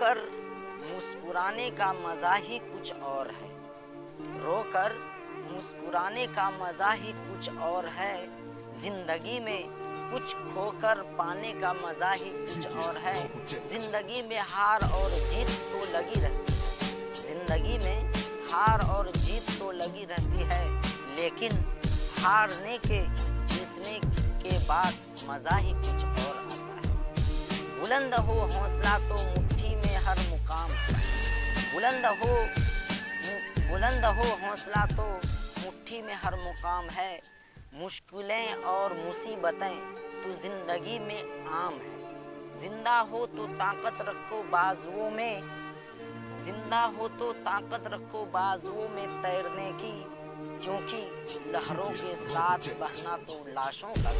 रोकर मुस्कुराने का मज़ा ही कुछ और है। रोकर मुस्कुराने का मज़ा ही कुछ और है। ज़िंदगी में कुछ खोकर पाने का मज़ा ही कुछ और है। ज़िंदगी में हार और जीत तो लगी रहती है। ज़िंदगी में हार और जीत तो लगी रहती है। लेकिन हारने के, जीतने के बाद मज़ा ही कुछ और आता है। बुलंद हो हौसला तो मुट्ठी में हर मुकाम। बुलंद हो बुलंद हो हौसला तो मुट्ठी में हर मुकाम है। मुश्किलें और मुसीबतें तो ज़िंदगी में आम है। ज़िंदा हो तो ताकत रखो बाजुओं में। ज़िंदा हो तो ताकत रखो बाजुओं में तैरने की, क्योंकि लहरों के साथ बहना तो लाशों का